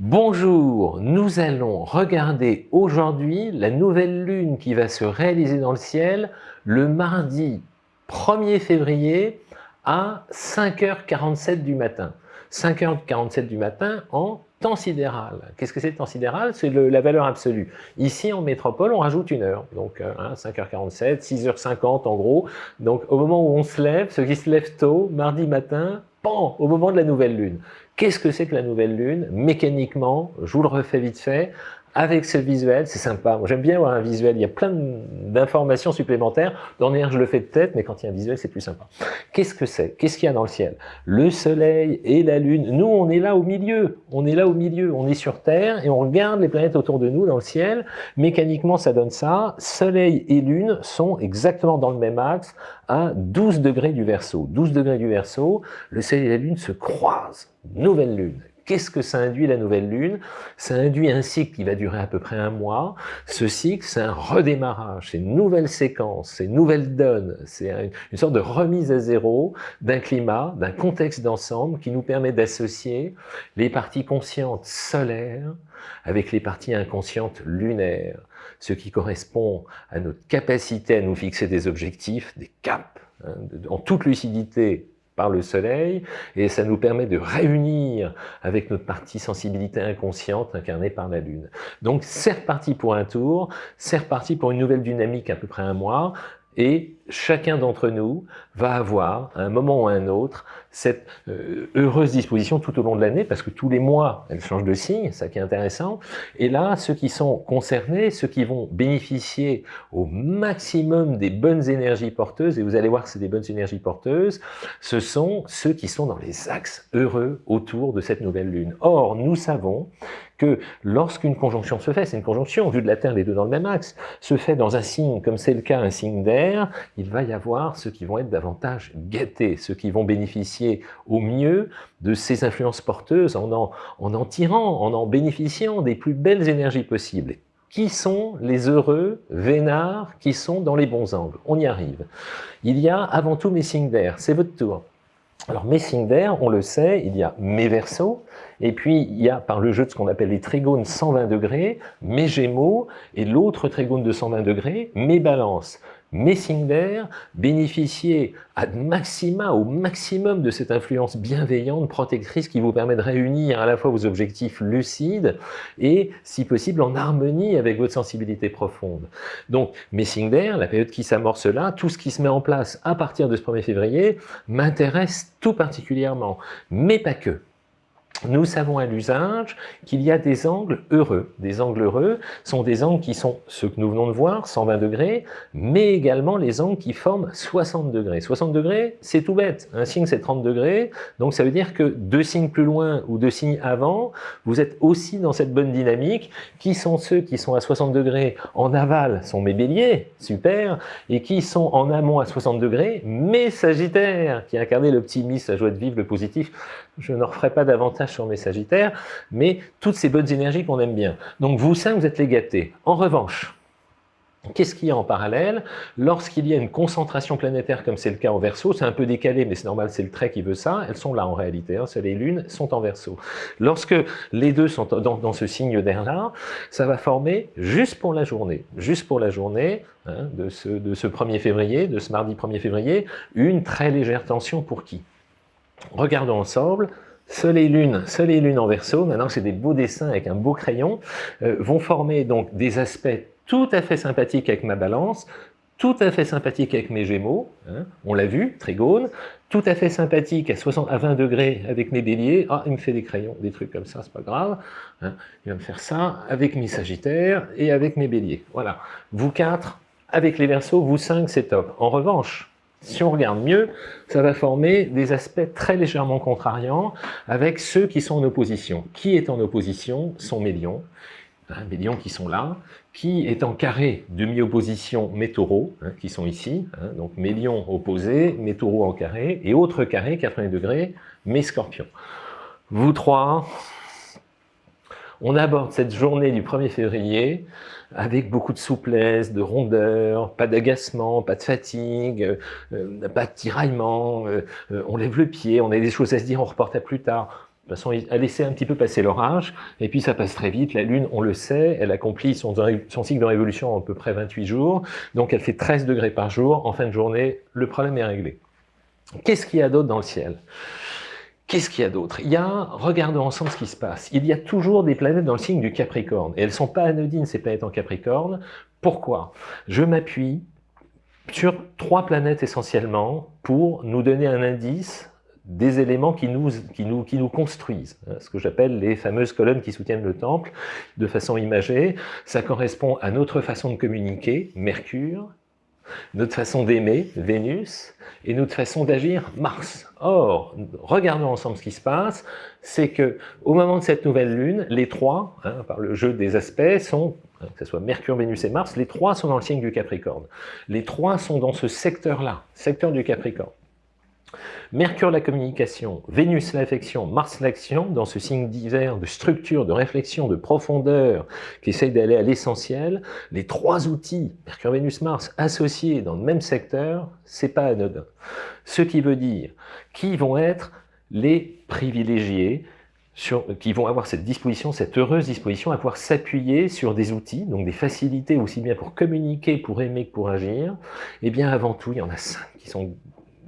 Bonjour, nous allons regarder aujourd'hui la nouvelle lune qui va se réaliser dans le ciel le mardi 1er février à 5h47 du matin. 5h47 du matin en temps sidéral. Qu'est-ce que c'est temps sidéral? C'est la valeur absolue. Ici, en métropole, on rajoute une heure. Donc, 5h47, hein, 6h50 en gros. Donc, au moment où on se lève, ceux qui se lèvent tôt, mardi matin, au moment de la nouvelle lune. Qu'est-ce que c'est que la nouvelle lune? Mécaniquement, je vous le refais vite fait, avec ce visuel, c'est sympa. J'aime bien avoir un visuel, il y a plein d'informations supplémentaires. Dans je le fais de tête, mais quand il y a un visuel, c'est plus sympa. Qu'est-ce que c'est? Qu'est-ce qu'il y a dans le ciel? Le soleil et la lune. Nous, on est là au milieu. On est là au milieu. On est sur Terre et on regarde les planètes autour de nous dans le ciel. Mécaniquement, ça donne ça. Soleil et lune sont exactement dans le même axe à 12 degrés du Verseau. 12 degrés du Verseau, le soleil et la lune se croisent. Nouvelle lune. Qu'est-ce que ça induit la nouvelle lune? Ça induit un cycle qui va durer à peu près un mois. Ce cycle, c'est un redémarrage, c'est une nouvelle séquence, c'est une nouvelle donne, c'est une sorte de remise à zéro d'un climat, d'un contexte d'ensemble qui nous permet d'associer les parties conscientes solaires avec les parties inconscientes lunaires, ce qui correspond à notre capacité à nous fixer des objectifs, des caps, hein, en toute lucidité par le soleil, et ça nous permet de réunir avec notre partie sensibilité inconsciente incarnée par la lune. Donc c'est reparti pour un tour, c'est reparti pour une nouvelle dynamique à peu près un mois, et chacun d'entre nous va avoir, à un moment ou à un autre, cette euh, heureuse disposition tout au long de l'année, parce que tous les mois, elle change de signe, ça qui est intéressant. Et là, ceux qui sont concernés, ceux qui vont bénéficier au maximum des bonnes énergies porteuses, et vous allez voir que c'est des bonnes énergies porteuses, ce sont ceux qui sont dans les axes heureux autour de cette nouvelle lune. Or, nous savons que lorsqu'une conjonction se fait, c'est une conjonction, vu de la Terre, les deux dans le même axe, se fait dans un signe, comme c'est le cas, un signe d'air, il va y avoir ceux qui vont être davantage gâtés, ceux qui vont bénéficier au mieux de ces influences porteuses en en, en, en tirant, en en bénéficiant des plus belles énergies possibles. Qui sont les heureux vénards qui sont dans les bons angles? On y arrive. Il y a avant tout mes signes d'air, c'est votre tour. Alors mes signes d'air, on le sait, il y a mes versos, et puis il y a par le jeu de ce qu'on appelle les trigones 120 degrés, mes gémeaux, et l'autre trigone de 120 degrés, mes balances. Mes signes d'air bénéficiez à maxima, au maximum de cette influence bienveillante, protectrice qui vous permet de réunir à la fois vos objectifs lucides et, si possible, en harmonie avec votre sensibilité profonde. Donc, mes signes d'air, la période qui s'amorce là, tout ce qui se met en place à partir de ce 1er février m'intéresse tout particulièrement, mais pas que nous savons à l'usage qu'il y a des angles heureux. Des angles heureux sont des angles qui sont ceux que nous venons de voir, 120 degrés, mais également les angles qui forment 60 degrés. 60 degrés, c'est tout bête. Un signe, c'est 30 degrés, donc ça veut dire que deux signes plus loin ou deux signes avant, vous êtes aussi dans cette bonne dynamique. Qui sont ceux qui sont à 60 degrés en aval sont mes béliers, super, et qui sont en amont à 60 degrés, mes sagittaires, qui incarnent l'optimisme, la joie de vivre, le positif. Je n'en referai pas davantage sur mes sagittaires, mais toutes ces bonnes énergies qu'on aime bien. Donc vous cinq, vous êtes les gâtés. En revanche, Qu'est-ce qu'il y a en parallèle? Lorsqu'il y a une concentration planétaire, comme c'est le cas en Verseau, c'est un peu décalé, mais c'est normal, c'est le trait qui veut ça, elles sont là en réalité, hein, Soleil et Lune sont en Verseau. Lorsque les deux sont dans, ce signe d'air-là, ça va former, juste pour la journée, juste pour la journée hein, de, ce, de ce 1er février, de ce mardi 1er février, une très légère tension pour qui? Regardons ensemble, Soleil Lune, Soleil Lune en verso, maintenant c'est des beaux dessins avec un beau crayon, euh, vont former donc des aspects tout à fait sympathiques avec ma balance, tout à fait sympathiques avec mes gémeaux, hein, on l'a vu, trigone, tout à fait sympathique à, 60, à 20 degrés avec mes béliers, ah il me fait des crayons, des trucs comme ça, c'est pas grave, hein, il va me faire ça avec mes sagittaires et avec mes béliers, voilà. Vous quatre, avec les versos, vous cinq, c'est top. En revanche, si on regarde mieux, ça va former des aspects très légèrement contrariants avec ceux qui sont en opposition. Qui est en opposition sont mes lions, hein, mes lions qui sont là, qui est en carré demi-opposition mes taureaux, hein, qui sont ici, hein, donc mes lions opposés, mes taureaux en carré, et autre carré, 80 degrés, mes scorpions. Vous trois, on aborde cette journée du 1er février avec beaucoup de souplesse, de rondeur, pas d'agacement, pas de fatigue, euh, pas de tiraillement, euh, on lève le pied, on a des choses à se dire, on reporte à plus tard. De toute façon, à laisser un petit peu passer l'orage, et puis ça passe très vite. La Lune, on le sait, elle accomplit son, son cycle de révolution en à peu près 28 jours, donc elle fait 13 degrés par jour. En fin de journée, le problème est réglé. Qu'est-ce qu'il y a d'autre dans le ciel? Qu'est-ce qu'il y a d'autre? Il y a, regardons ensemble ce qui se passe, il y a toujours des planètes dans le signe du Capricorne, et elles ne sont pas anodines ces planètes en Capricorne. Pourquoi? Je m'appuie sur trois planètes essentiellement pour nous donner un indice des éléments qui nous, qui nous, construisent, hein, ce que j'appelle les fameuses colonnes qui soutiennent le temple, de façon imagée. Ça correspond à notre façon de communiquer, Mercure, notre façon d'aimer, Vénus, et notre façon d'agir, Mars. Or, regardons ensemble ce qui se passe, c'est que au moment de cette nouvelle lune, les trois, hein, par le jeu des aspects, sont, hein, que ce soit Mercure, Vénus et Mars, les trois sont dans le signe du Capricorne. Les trois sont dans ce secteur-là, secteur du Capricorne. Mercure la communication, Vénus l'affection, Mars l'action, dans ce signe divers de structure, de réflexion, de profondeur, qui essaye d'aller à l'essentiel, les trois outils, Mercure, Vénus, Mars, associés dans le même secteur, c'est pas anodin. Ce qui veut dire qui vont être les privilégiés, qui vont avoir cette disposition, cette heureuse disposition à pouvoir s'appuyer sur des outils, donc des facilités aussi bien pour communiquer, pour aimer que pour agir, et eh bien avant tout, il y en a cinq qui sont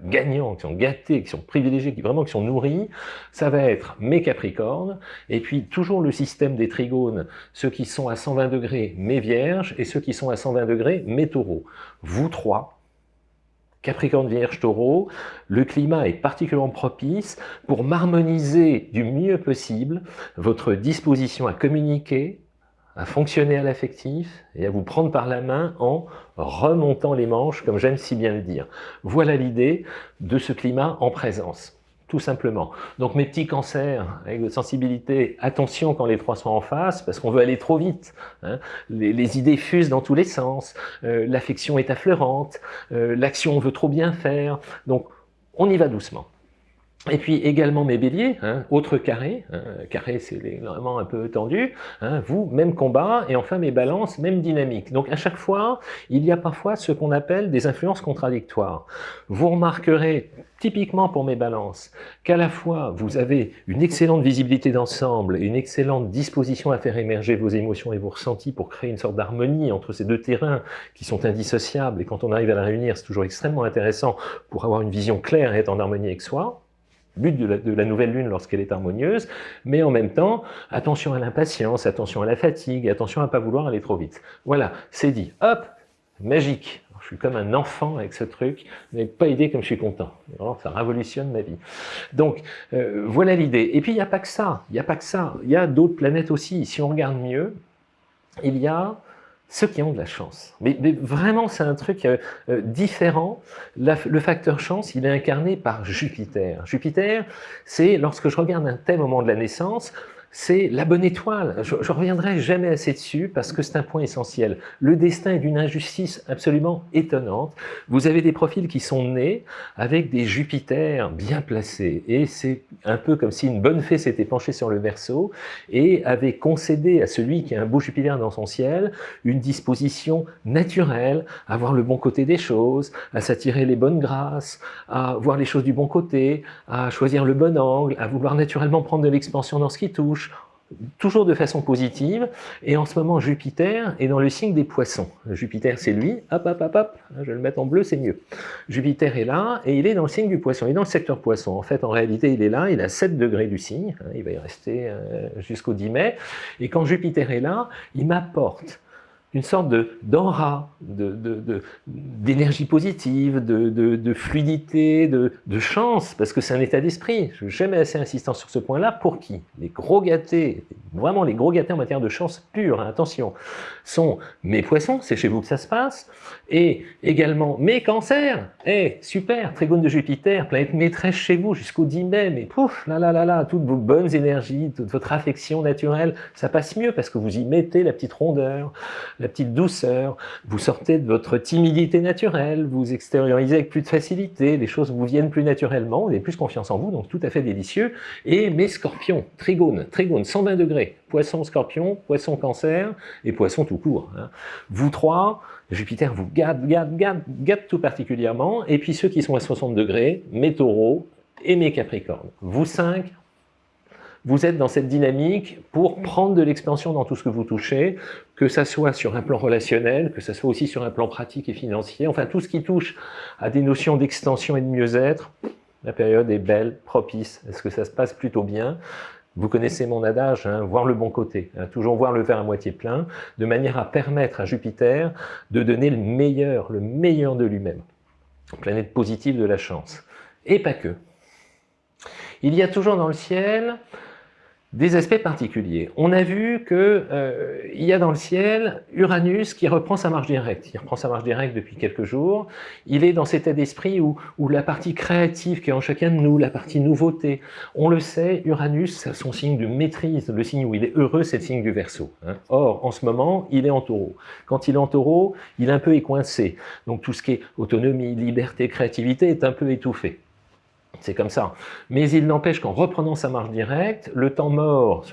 gagnants, qui sont gâtés, qui sont privilégiés, qui vraiment qui sont nourris, ça va être mes Capricornes, et puis toujours le système des trigones, ceux qui sont à 120 degrés, mes Vierges, et ceux qui sont à 120 degrés, mes Taureaux. Vous trois, Capricorne, Vierge, Taureau, le climat est particulièrement propice pour m'harmoniser du mieux possible votre disposition à communiquer, à fonctionner à l'affectif et à vous prendre par la main en remontant les manches, comme j'aime si bien le dire. Voilà l'idée de ce climat en présence, tout simplement. Donc mes petits cancers avec de sensibilité, attention quand les trois sont en face, parce qu'on veut aller trop vite. Hein. Les, idées fusent dans tous les sens, euh, l'affection est affleurante, euh, l'action veut trop bien faire, donc on y va doucement. Et puis également mes béliers, hein, autre carré, hein, carré c'est vraiment un peu tendu, hein, vous, même combat, et enfin mes balances, même dynamique. Donc à chaque fois, il y a parfois ce qu'on appelle des influences contradictoires. Vous remarquerez, typiquement pour mes balances, qu'à la fois vous avez une excellente visibilité d'ensemble, une excellente disposition à faire émerger vos émotions et vos ressentis pour créer une sorte d'harmonie entre ces deux terrains qui sont indissociables, et quand on arrive à la réunir, c'est toujours extrêmement intéressant pour avoir une vision claire et être en harmonie avec soi but de la, nouvelle lune lorsqu'elle est harmonieuse, mais en même temps, attention à l'impatience, attention à la fatigue, attention à ne pas vouloir aller trop vite. Voilà, c'est dit. Hop, magique. je suis comme un enfant avec ce truc, n'avez pas idée comme je suis content. ça révolutionne ma vie. Donc, euh, voilà l'idée. Et puis, il n'y a pas que ça, il n'y a pas que ça. Il y a d'autres planètes aussi. Si on regarde mieux, il y a ceux qui ont de la chance. Mais, vraiment, c'est un truc euh, euh, différent. le facteur chance, il est incarné par Jupiter. Jupiter, c'est lorsque je regarde un tel moment de la naissance, c'est la bonne étoile. Je, reviendrai jamais assez dessus parce que c'est un point essentiel. Le destin est d'une injustice absolument étonnante. Vous avez des profils qui sont nés avec des Jupiters bien placés et c'est un peu comme si une bonne fée s'était penchée sur le verso et avait concédé à celui qui a un beau Jupiter dans son ciel une disposition naturelle à voir le bon côté des choses, à s'attirer les bonnes grâces, à voir les choses du bon côté, à choisir le bon angle, à vouloir naturellement prendre de l'expansion dans ce qui touche, toujours de façon positive, et en ce moment Jupiter est dans le signe des poissons. Jupiter c'est lui, hop hop hop hop, je vais le mettre en bleu, c'est mieux. Jupiter est là, et il est dans le signe du poisson, il est dans le secteur poisson. En fait, en réalité, il est là, il a 7 degrés du signe, il va y rester euh, jusqu'au 10 mai, et quand Jupiter est là, il m'apporte une sorte d'aura, d'énergie de, positive, de, fluidité, de, chance, parce que c'est un état d'esprit. Je suis jamais assez insistant sur ce point-là. Pour qui? Les gros gâtés, vraiment les gros gâtés en matière de chance pure, hein, attention, sont mes poissons, c'est chez vous que ça se passe, et également mes cancers. Eh, super, trigone de Jupiter, planète maîtresse chez vous jusqu'au 10 mai, mais pouf, là là là là, toutes vos bonnes énergies, toute votre affection naturelle, ça passe mieux parce que vous y mettez la petite rondeur, la petite douceur, vous sortez de votre timidité naturelle, vous extériorisez avec plus de facilité, les choses vous viennent plus naturellement, vous avez plus confiance en vous, donc tout à fait délicieux. Et mes scorpions, trigone, trigone, 120 degrés, poisson, scorpion, poisson, cancer, et poisson tout court. Hein. Vous trois, Jupiter vous gâte, gâte, gâte, gâte tout particulièrement, et puis ceux qui sont à 60 degrés, mes taureaux et mes capricornes. Vous cinq, vous êtes dans cette dynamique pour prendre de l'expansion dans tout ce que vous touchez, que ça soit sur un plan relationnel, que ça soit aussi sur un plan pratique et financier, enfin tout ce qui touche à des notions d'extension et de mieux-être, la période est belle, propice. Est-ce que ça se passe plutôt bien? Vous connaissez mon adage, hein, voir le bon côté, hein, toujours voir le verre à moitié plein, de manière à permettre à Jupiter de donner le meilleur, le meilleur de lui-même. Planète positive de la chance. Et pas que. Il y a toujours dans le ciel des aspects particuliers. On a vu qu'il euh, y a dans le ciel Uranus qui reprend sa marche directe. Il reprend sa marche directe depuis quelques jours. Il est dans cet état d'esprit où, où, la partie créative qui est en chacun de nous, la partie nouveauté, on le sait, Uranus, son signe de maîtrise, le signe où il est heureux, c'est le signe du Verseau. Hein. Or, en ce moment, il est en taureau. Quand il est en taureau, il est un peu écoincé. Donc tout ce qui est autonomie, liberté, créativité est un peu étouffé. C'est comme ça. Mais il n'empêche qu'en reprenant sa marche directe, le temps mort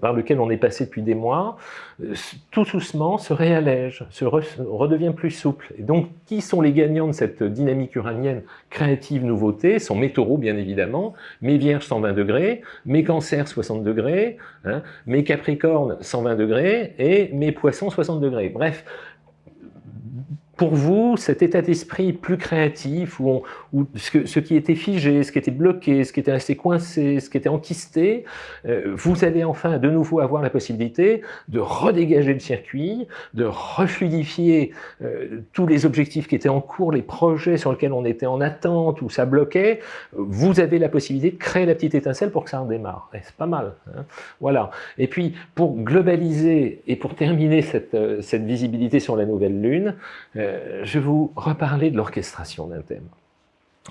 par lequel on est passé depuis des mois, euh, tout doucement se réallège, se redevient plus souple. Et donc, qui sont les gagnants de cette dynamique uranienne créative nouveauté? Sont mes taureaux, bien évidemment, mes vierges 120 degrés, mes cancers 60 degrés, hein, mes capricornes 120 degrés et mes poissons 60 degrés. Bref, pour vous, cet état d'esprit plus créatif, où, ce, qui était figé, ce qui était bloqué, ce qui était resté coincé, ce qui était enquisté, euh, vous allez enfin de nouveau avoir la possibilité de redégager le circuit, de refluidifier euh, tous les objectifs qui étaient en cours, les projets sur lesquels on était en attente, ou ça bloquait, vous avez la possibilité de créer la petite étincelle pour que ça en démarre. C'est pas mal. Hein voilà. Et puis, pour globaliser et pour terminer cette, euh, cette visibilité sur la nouvelle Lune, euh, je vais vous reparler de l'orchestration d'un thème.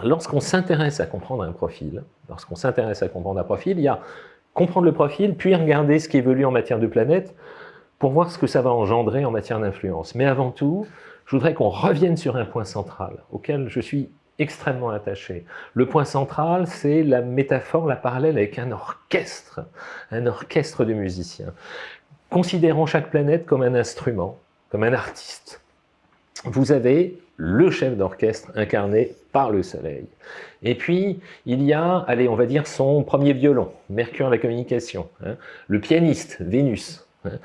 Lorsqu'on s'intéresse à comprendre un profil, lorsqu'on s'intéresse à comprendre un profil, il y a comprendre le profil, puis regarder ce qui évolue en matière de planète, pour voir ce que ça va engendrer en matière d'influence. Mais avant tout, je voudrais qu'on revienne sur un point central, auquel je suis extrêmement attaché. Le point central, c'est la métaphore, la parallèle avec un orchestre, un orchestre de musiciens. Considérons chaque planète comme un instrument, comme un artiste vous avez le chef d'orchestre incarné par le soleil. Et puis, il y a, allez, on va dire son premier violon, Mercure la communication, hein. le pianiste, Vénus. Hein.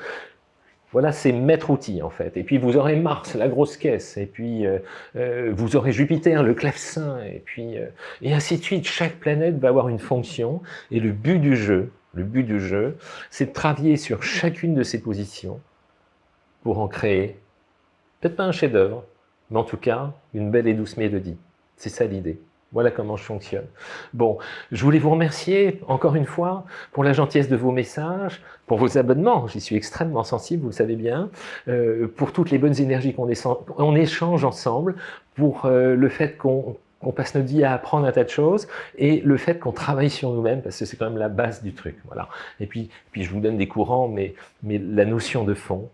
Voilà ses maîtres outils en fait. Et puis vous aurez Mars, la grosse caisse, et puis euh, euh, vous aurez Jupiter, le clavecin, et puis euh, et ainsi de suite. Chaque planète va avoir une fonction, et le but du jeu, le but du jeu, c'est de travailler sur chacune de ces positions pour en créer Peut-être pas un chef-d'œuvre, mais en tout cas, une belle et douce mélodie. C'est ça l'idée. Voilà comment je fonctionne. Bon, je voulais vous remercier encore une fois pour la gentillesse de vos messages, pour vos abonnements, j'y suis extrêmement sensible, vous le savez bien, euh, pour toutes les bonnes énergies qu'on échange ensemble, pour euh, le fait qu'on passe notre vie à apprendre un tas de choses, et le fait qu'on travaille sur nous-mêmes, parce que c'est quand même la base du truc. Voilà. Et puis, puis je vous donne des courants, mais, mais la notion de fond,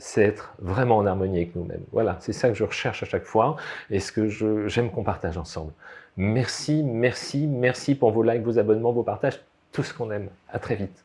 c'est être vraiment en harmonie avec nous-mêmes. Voilà, c'est ça que je recherche à chaque fois et ce que j'aime qu'on partage ensemble. Merci, merci, merci pour vos likes, vos abonnements, vos partages, tout ce qu'on aime. À très vite.